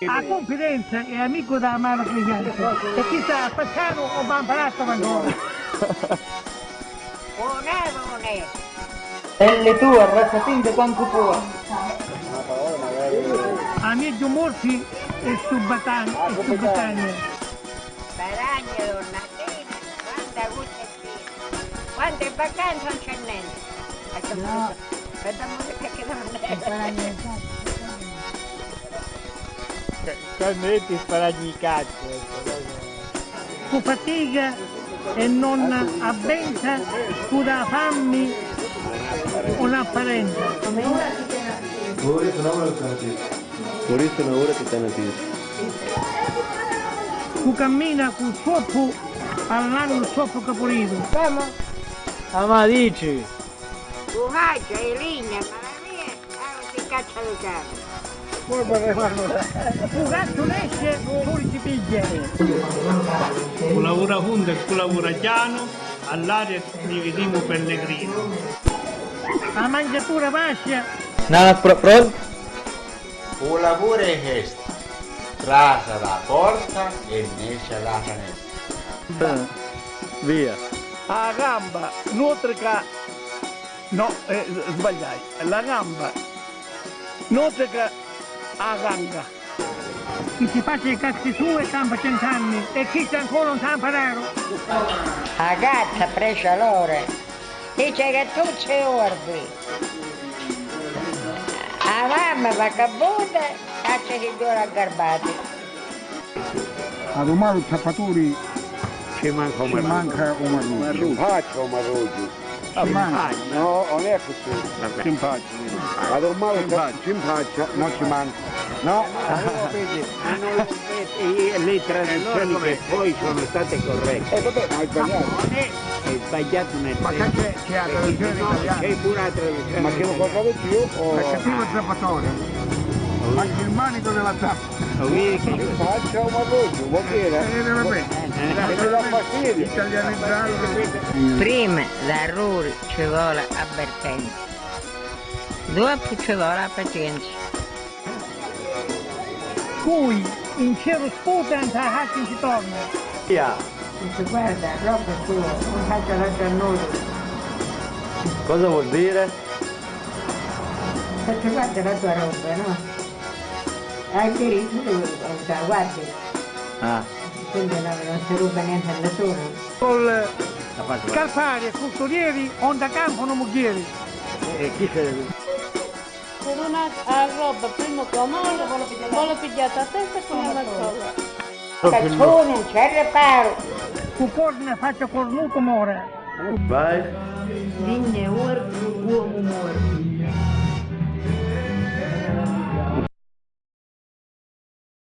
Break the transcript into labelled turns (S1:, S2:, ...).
S1: La confidenza è amico della mano cliente e chissà, facciamo o bambalato ancora.
S2: Buonevole!
S3: E le tue arrasatinte quanto può.
S1: Amici morti e subatani e subatanie.
S2: Sparagno, Natina, quanta guccettina! Quante vacanze non c'è niente! Vediamo perché non è.
S4: Quando io ti sparagli i cazzo.
S1: Con fatica e non avvenza, tu da fammi un'apparenza.
S5: Vorreste una ora alternativa. Vorreste una ora alternativa.
S1: Tu cammina con il soppo all'anno il soppo capolito.
S4: Ah ma dici?
S2: Tu mangia e ligna, ma la mia ah, ti caccia le gambe.
S1: Gatto esce, fuori si piglia.
S6: Chi lavora junto e chi lavora piano, all'aria ci vediamo pellegrino.
S1: La mangiatura vascia,
S4: No, pro, pro,
S7: Un lavoro è questo. Trasa la porta e esce la finestra.
S4: via.
S8: La gamba, nutrica... No, eh, sbagliai. La gamba, nutrica a ganga.
S1: chi si faccia i cazzi suoi campa cent'anni e chi c'è ancora un tampararo.
S2: La gatta presa l'ore, dice che tu sei orbi. La mamma va cabuta, caccia che due aggarbati.
S8: A domani tappatori
S4: Ci manca un
S8: ci manca un marruccio. Ci manca.
S7: No, non è così.
S8: Simpatico.
S7: Ma ormai
S8: Simpatico. Simpatico, non ci manca. No,
S4: le traduzioni che poi sono state corrette.
S7: Eh vabbè, ma hai sbagliato.
S4: È, è sbagliato nel
S8: ma che c'è, c'è la traduzione italiana.
S4: c'è pure la traduzione.
S7: Ma che lo guardavo io o...
S8: È cattivo il zappatore. Anche il manico della zappa.
S4: Lo vedi che
S7: Faccio un marruggio, vuol dire?
S8: Eh, vabbè. Italianizzarlo.
S2: Prima l'errore ci vuole avvertenza, dopo ci vuole pazienza.
S1: Cui in cielo sputa e a caccia ci torna.
S4: via.
S2: Dice guarda, roba tua, non faccia la giannuta,
S5: Cosa vuol dire?
S2: perché guarda la tua roba, no? Hai diritto tu, la guardi,
S5: Ah.
S2: Quindi non, non si ruba niente a nessuno.
S1: Col scarpari e custodieri, onda campo non muglieri.
S4: E chi se
S9: con una roba prima con la vuole pigliata a testa con una mazzola.
S2: Cazzone, non c'è reparo.
S1: Tu corna faccia cornuto more.
S5: Vai.
S9: Uomo muore.